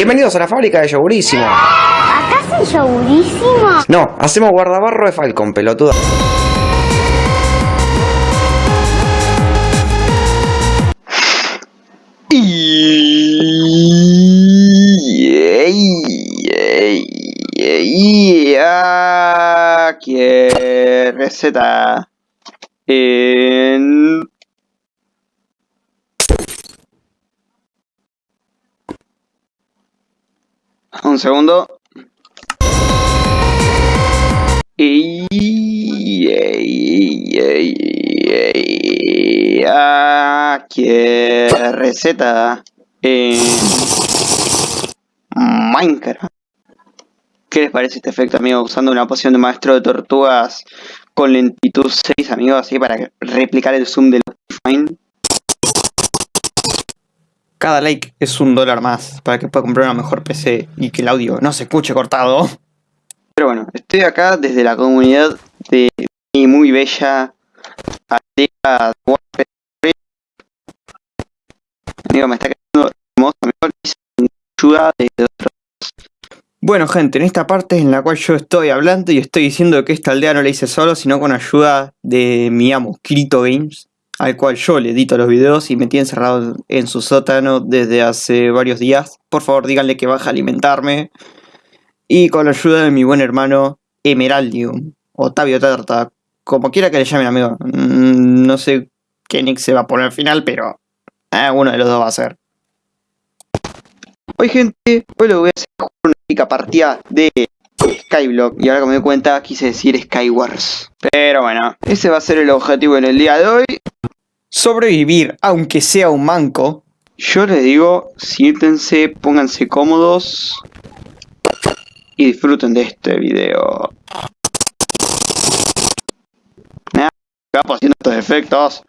Bienvenidos a la fábrica de yogurísimo. ¿Acá hace yogurísimo? No, hacemos guardabarro de Falcon, pelotuda. ¿Qué receta? En... Un segundo. Y... ¿Qué receta? En... Minecraft. ¿Qué les parece este efecto, amigo? Usando una poción de maestro de tortugas con lentitud 6, amigos, así para replicar el zoom del Fine. Cada like es un dólar más para que pueda comprar una mejor PC y que el audio no se escuche cortado. Pero bueno, estoy acá desde la comunidad de mi muy bella aldea Amigo, me está quedando hermoso, amigo. Ayuda de otros bueno gente, en esta parte en la cual yo estoy hablando y estoy diciendo que esta aldea no la hice solo, sino con ayuda de mi amo, Krito Games, al cual yo le edito los videos y me tiene encerrado en su sótano desde hace varios días. Por favor díganle que baja a alimentarme. Y con la ayuda de mi buen hermano Emeraldium, Otavio Tarta, como quiera que le llamen amigo. Mm, no sé qué nick se va a poner al final, pero eh, uno de los dos va a ser. Hoy gente, hoy lo voy a hacer una única partida de Skyblock y ahora que me doy cuenta quise decir Skywars. Pero bueno, ese va a ser el objetivo en el día de hoy. Sobrevivir, aunque sea un manco. Yo les digo, siéntense, pónganse cómodos y disfruten de este video. Nada, capo haciendo estos efectos.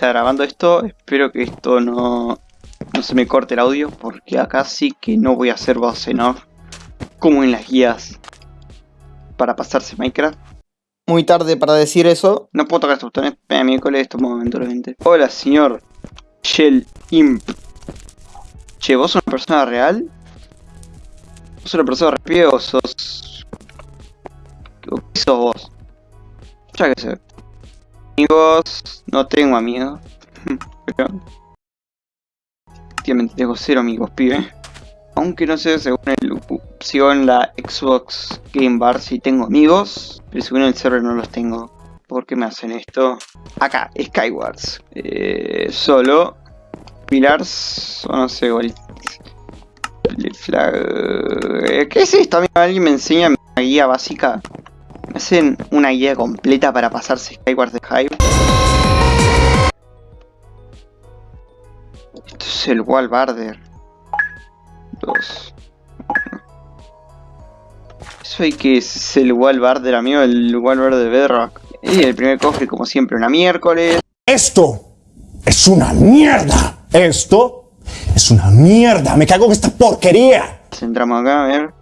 Está grabando esto. Espero que esto no, no se me corte el audio. Porque acá sí que no voy a hacer voz en off. Como en las guías. Para pasarse Minecraft. Muy tarde para decir eso. No puedo tocar estos botones. Eh, miércoles esto momentalmente. Hola, señor. Shell Imp. Che, ¿vos sos una persona real? ¿Vos sos una persona real o sos... ¿Qué sos vos? Ya que sé. Amigos... No tengo amigos. Pero... Efectivamente tengo cero amigos, pibe. Aunque no sé, según el opción la Xbox Game Bar si tengo amigos. Pero según el server no los tengo. ¿Por qué me hacen esto? Acá, Skywars. Eh, solo. Pillars. O no sé, igual. Eh, ¿Qué es esto? Alguien me enseña una guía básica. Hacen una guía completa para pasarse Skywars de Hive. Esto es el Wallbarder. Dos. Eso hay que es el Wallbarder, amigo, el Wallbarder de Bedrock. Y el primer cofre, como siempre, una miércoles. Esto es una mierda. Esto es una mierda. Me cago en esta porquería. Entramos acá, a ver.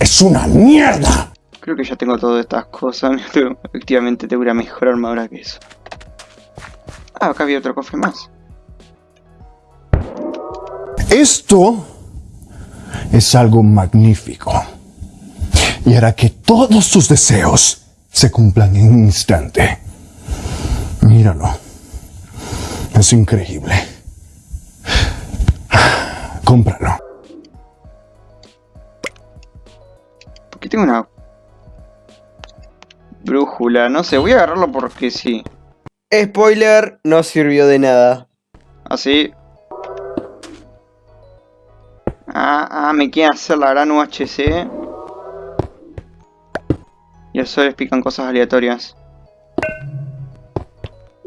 Es una mierda. Creo que ya tengo todas estas cosas. Efectivamente tengo una mejor armadura que eso. Ah, acá había otro cofre más. Esto es algo magnífico. Y hará que todos tus deseos se cumplan en un instante. Míralo. Es increíble. Cómpralo. Porque tengo una brújula. No sé, voy a agarrarlo porque sí. Spoiler, no sirvió de nada. Así. Ah, ah, me quieren hacer la gran UHC. Y eso les pican cosas aleatorias.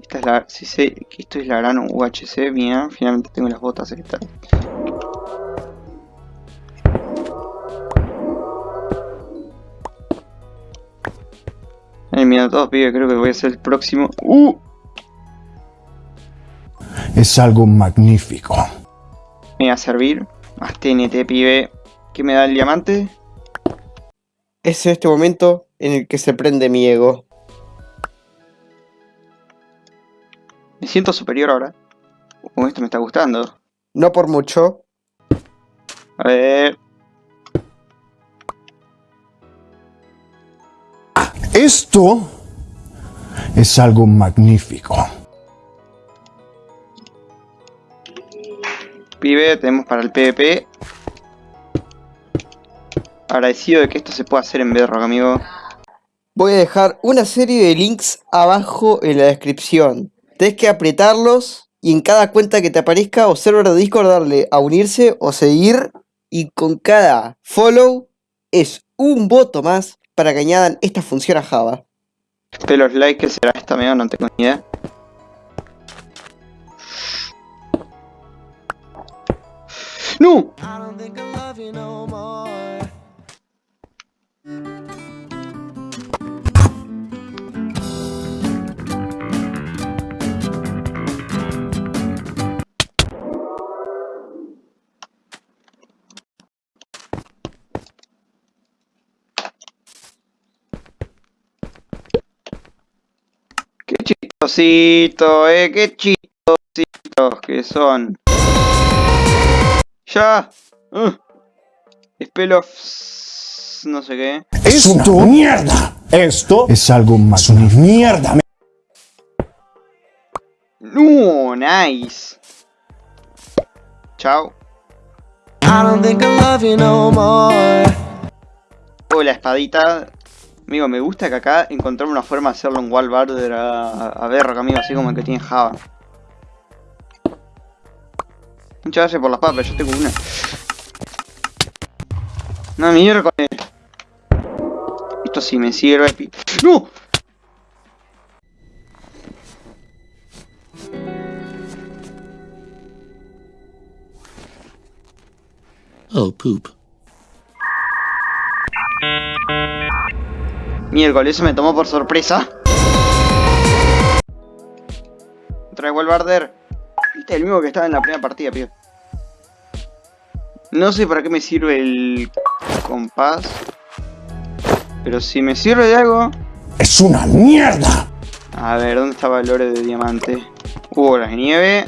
Esta es la... Si sé que esto es la gran UHC, bien, finalmente tengo las botas estas. Mira todos, pibe, creo que voy a ser el próximo. ¡Uh! es algo magnífico. Me va a servir. Más TNT, pibe. ¿Qué me da el diamante? Es este momento en el que se prende mi ego. Me siento superior ahora. Uh, esto me está gustando. No por mucho. A ver. Esto es algo magnífico. Pibe, tenemos para el PvP. Agradecido de que esto se pueda hacer en Bedrock, amigo. Voy a dejar una serie de links abajo en la descripción. Tienes que apretarlos y en cada cuenta que te aparezca o server de Discord darle a unirse o seguir. Y con cada follow es un voto más para que añadan esta función a Java. De los likes que será esta, amigo, no tengo ni idea. ¡No! Chistosito, eh, qué chistositos que son. Ya. Uh. Spell of... no sé qué. Es una mierda. Esto es algo más. una mierda. me- No, nice. Chao. I don't think I love you no more. Oh, la espadita. Amigo, me gusta que acá encontramos una forma de hacerlo en wall border a, a Berrock, amigo, así como el que tiene Java. Muchas gracias por las papas, yo tengo una. No, miércoles. Esto sí me sirve. ¡No! Oh, poop. Miércoles, eso me tomó por sorpresa. Otra vez Barder. Este es el mismo que estaba en la primera partida, tío. No sé para qué me sirve el compás. Pero si me sirve de algo... Es una mierda. A ver, ¿dónde estaba el oro de diamante? Hubo las de nieve.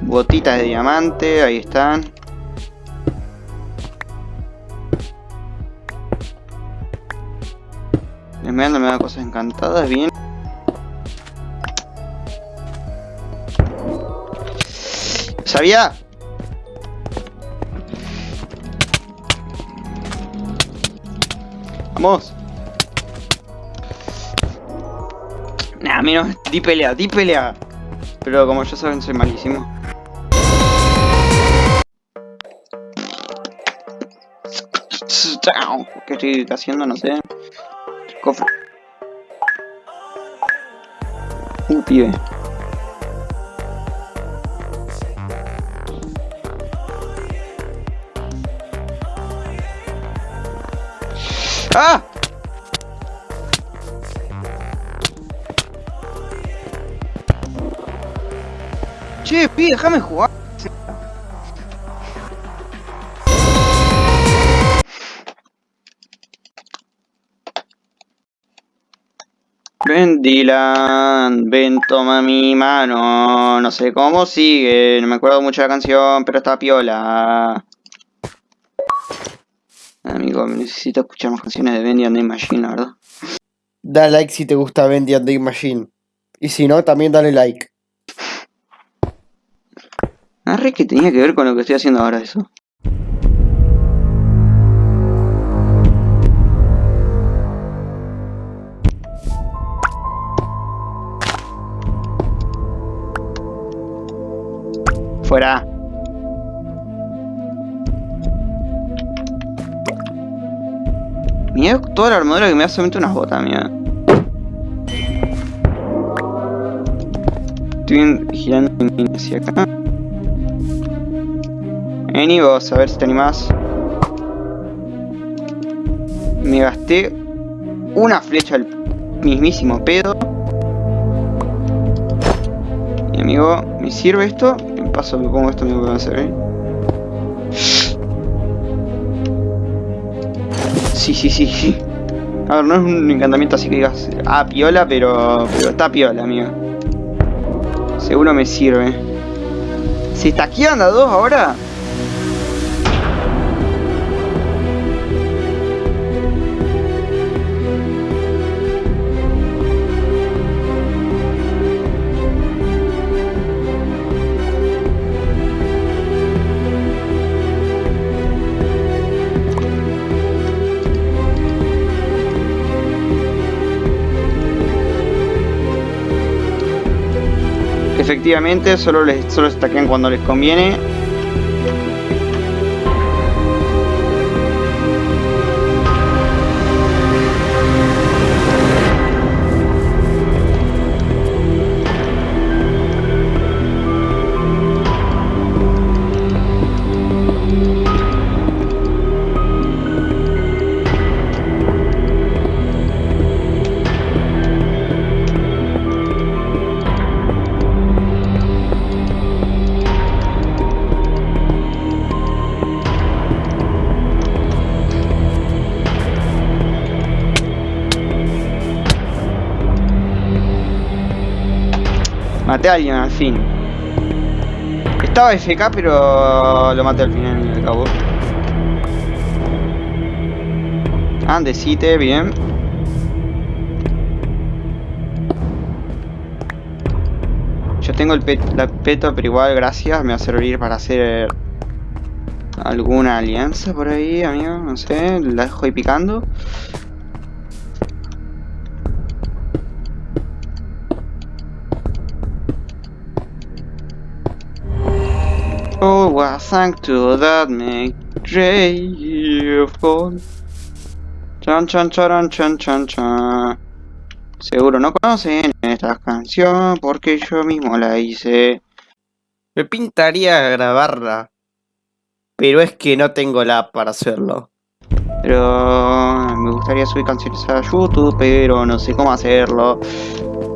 Botitas de diamante, ahí están. Esmeralda me da cosas encantadas, bien. ¿Sabía? Vamos. Nah, menos di pelea, di pelea. Pero como ya saben, soy malísimo. ¿Qué estoy haciendo? No sé. Cofre. Uh, pibe. ¡Ah! Che, pibe, déjame jugar. Dylan, ven toma mi mano, no sé cómo sigue, no me acuerdo mucho de la canción, pero está piola. Amigo, necesito escuchar más canciones de Bendy and the Machine, la ¿verdad? Da like si te gusta Bendy and the Machine. Y si no, también dale like. Arre que tenía que ver con lo que estoy haciendo ahora eso. Fuera. Mira toda la armadura que me hace meter unas botas, mira. Estoy girando hacia acá. Vení vos, a ver si te animás. Me gasté una flecha al mismísimo pedo. amigo, ¿me sirve esto? Paso me pongo esto, que va a hacer, ¿eh? Sí, sí, sí. A ver, no es un encantamiento así que digas, ah, piola, pero, pero está piola, amigo. Seguro me sirve. ¿Se está aquí anda dos ahora? Efectivamente, solo les solo cuando les conviene. Maté a alguien al fin. Estaba FK, pero lo maté al final y al cabo. Andesite, bien. Yo tengo el, pet, peto, pero igual, gracias, me va a servir para hacer alguna alianza por ahí, amigo. No sé, la dejo ahí picando. Oh, what thank to that make grateful. Chan chan chan chan chan. Seguro no conocen esta canción porque yo mismo la hice. Me pintaría grabarla. Pero es que no tengo la para hacerlo. Pero me gustaría subir canciones a YouTube, pero no sé cómo hacerlo.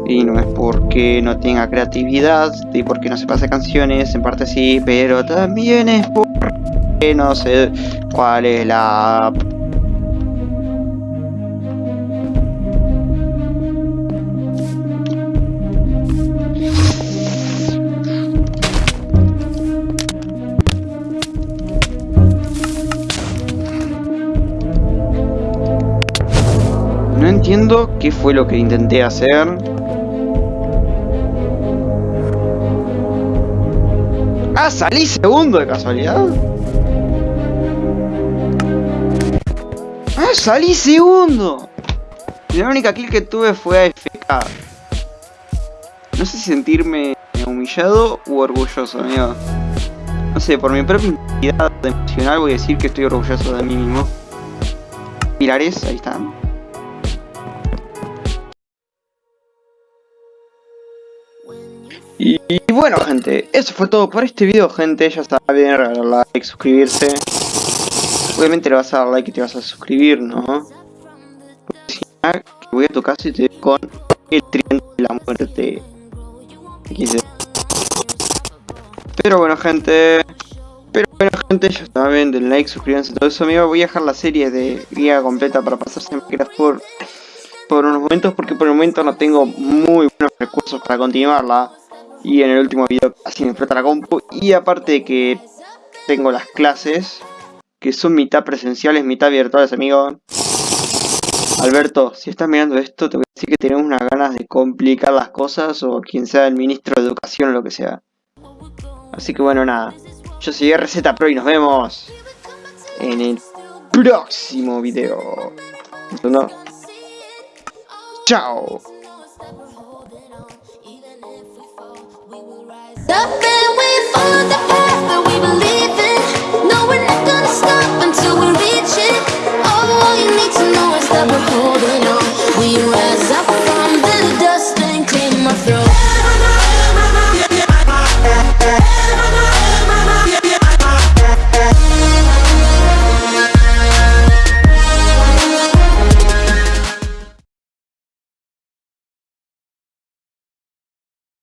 Y no es porque no tenga creatividad y porque no se pase canciones, en parte sí, pero también es porque no sé cuál es la. No entiendo qué fue lo que intenté hacer. Ah, salí segundo de casualidad. Ah, salí segundo. La única kill que tuve fue AFK. No sé si sentirme humillado u orgulloso, amigo. No sé, por mi propia identidad emocional voy a decir que estoy orgulloso de mí mismo. Pilares, ahí están. Y, bueno gente, eso fue todo por este video gente, ya regalar like, suscribirse. Obviamente le vas a dar like y te vas a suscribir, ¿no? Si no, que voy a tu casa y te doy con el tridente de la muerte. Pero bueno gente, pero bueno gente, ya está bien, den like, suscríbanse, todo eso amigo. Voy a dejar la serie de guía completa para pasarse en por, por unos momentos porque por el momento no tengo muy buenos recursos para continuarla. Y en el último video casi me explota la compu. Y aparte de que tengo las clases, que son mitad presenciales, mitad virtuales, amigo. Alberto, si estás mirando esto, te voy a decir que tenemos unas ganas de complicar las cosas, o quien sea el ministro de educación o lo que sea. Así que bueno, nada. Yo soy RZ Pro y nos vemos en el próximo video. ¿No? Chao. The